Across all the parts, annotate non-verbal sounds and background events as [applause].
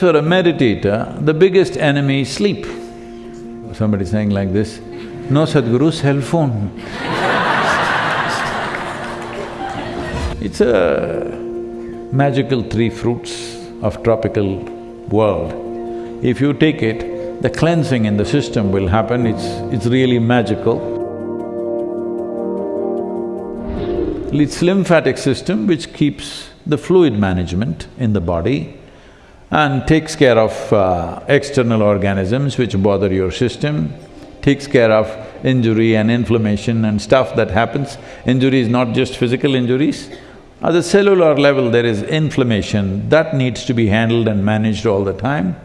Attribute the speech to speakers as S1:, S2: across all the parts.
S1: For a meditator, the biggest enemy is sleep. Somebody saying like this, no Sadhguru, cell phone. [laughs] it's a magical three fruits of tropical world. If you take it, the cleansing in the system will happen, it's… it's really magical. It's lymphatic system which keeps the fluid management in the body and takes care of uh, external organisms which bother your system, takes care of injury and inflammation and stuff that happens. Injury is not just physical injuries, at the cellular level there is inflammation, that needs to be handled and managed all the time.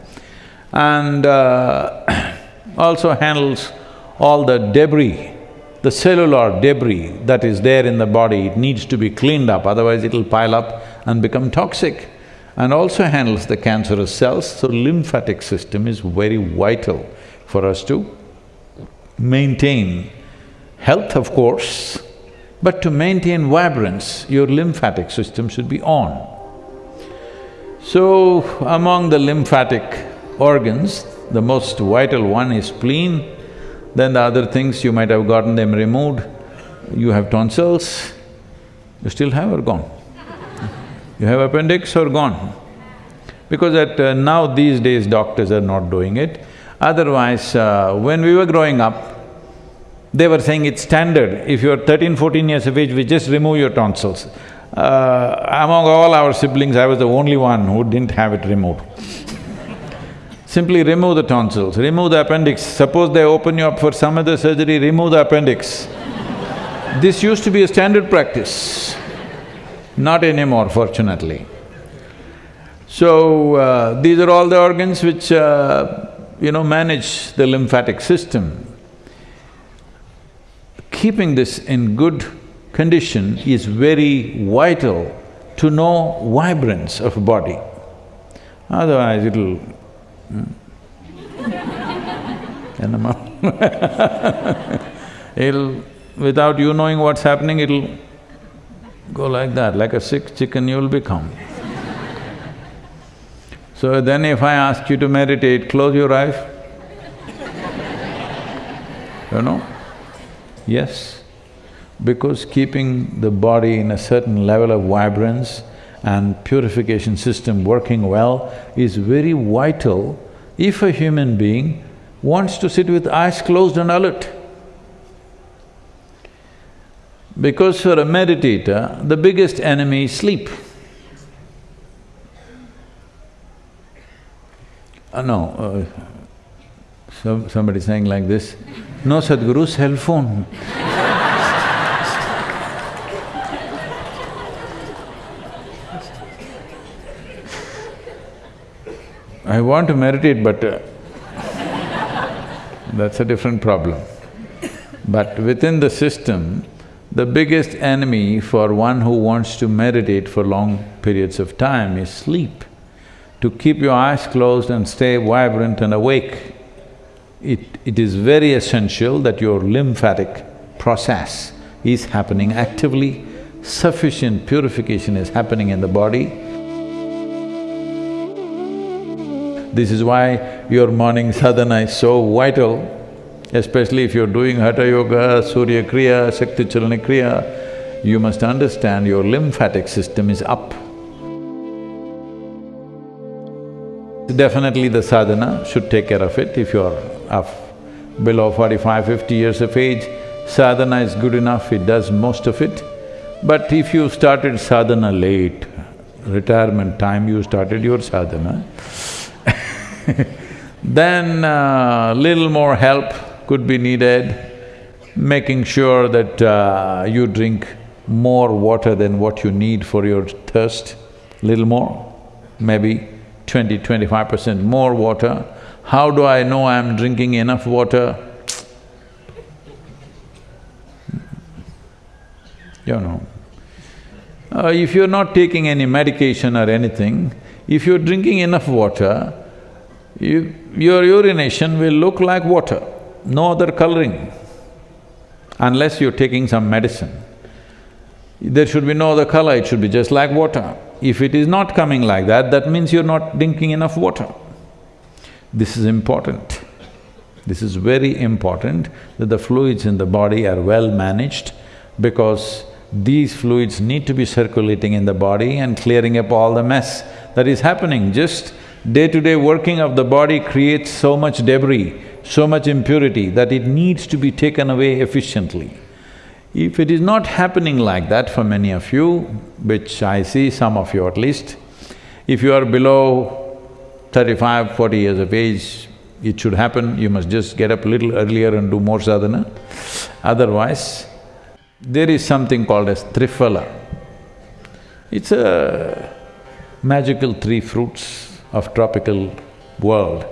S1: And uh, [coughs] also handles all the debris, the cellular debris that is there in the body, it needs to be cleaned up, otherwise it'll pile up and become toxic and also handles the cancerous cells, so lymphatic system is very vital for us to maintain health, of course, but to maintain vibrance, your lymphatic system should be on. So, among the lymphatic organs, the most vital one is spleen, then the other things you might have gotten them removed. You have tonsils, you still have or gone? You have appendix or gone? Because at… Uh, now these days doctors are not doing it. Otherwise, uh, when we were growing up, they were saying it's standard, if you're 13, 14 years of age, we just remove your tonsils. Uh, among all our siblings, I was the only one who didn't have it removed. [laughs] Simply remove the tonsils, remove the appendix. Suppose they open you up for some other surgery, remove the appendix. this used to be a standard practice. Not anymore, fortunately. So, uh, these are all the organs which, uh, you know, manage the lymphatic system. Keeping this in good condition is very vital to know vibrance of body. Otherwise, it'll… Hmm? [laughs] [laughs] it'll… without you knowing what's happening, it'll Go like that, like a sick chicken you'll become. so then if I ask you to meditate, close your eyes. you know? Yes, because keeping the body in a certain level of vibrance and purification system working well is very vital if a human being wants to sit with eyes closed and alert. Because for a meditator, the biggest enemy is sleep. Uh, no, uh, so somebody saying like this, no Sadhguru, cell phone. I want to meditate but uh, that's a different problem. But within the system, the biggest enemy for one who wants to meditate for long periods of time is sleep. To keep your eyes closed and stay vibrant and awake, it… it is very essential that your lymphatic process is happening actively, sufficient purification is happening in the body. This is why your morning sadhana is so vital especially if you're doing Hatha Yoga, Surya Kriya, Shakti Chalana Kriya, you must understand your lymphatic system is up. Definitely the sadhana should take care of it if you're below 45, 50 years of age, sadhana is good enough, it does most of it. But if you started sadhana late, retirement time you started your sadhana [laughs] then uh, little more help could be needed, making sure that uh, you drink more water than what you need for your thirst, little more, maybe twenty, twenty-five percent more water. How do I know I'm drinking enough water? You know, uh, if you're not taking any medication or anything, if you're drinking enough water, you, your urination will look like water no other coloring, unless you're taking some medicine. There should be no other color, it should be just like water. If it is not coming like that, that means you're not drinking enough water. This is important. This is very important that the fluids in the body are well managed because these fluids need to be circulating in the body and clearing up all the mess that is happening. Just day-to-day working of the body creates so much debris, so much impurity that it needs to be taken away efficiently. If it is not happening like that for many of you, which I see, some of you at least, if you are below 35, 40 years of age, it should happen, you must just get up a little earlier and do more sadhana. Otherwise, there is something called as triphala. It's a magical three fruits of tropical world.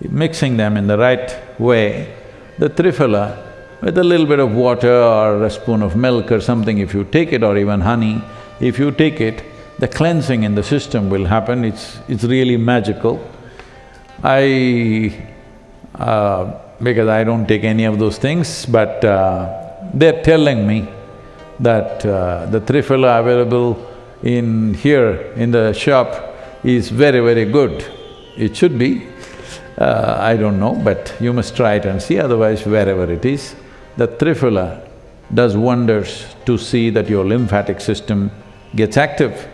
S1: Mixing them in the right way, the triphala, with a little bit of water or a spoon of milk or something, if you take it, or even honey, if you take it, the cleansing in the system will happen, it's… it's really magical. I… Uh, because I don't take any of those things, but uh, they're telling me that uh, the triphala available in here, in the shop, is very, very good. It should be. Uh, I don't know, but you must try it and see, otherwise wherever it is. The triphala does wonders to see that your lymphatic system gets active.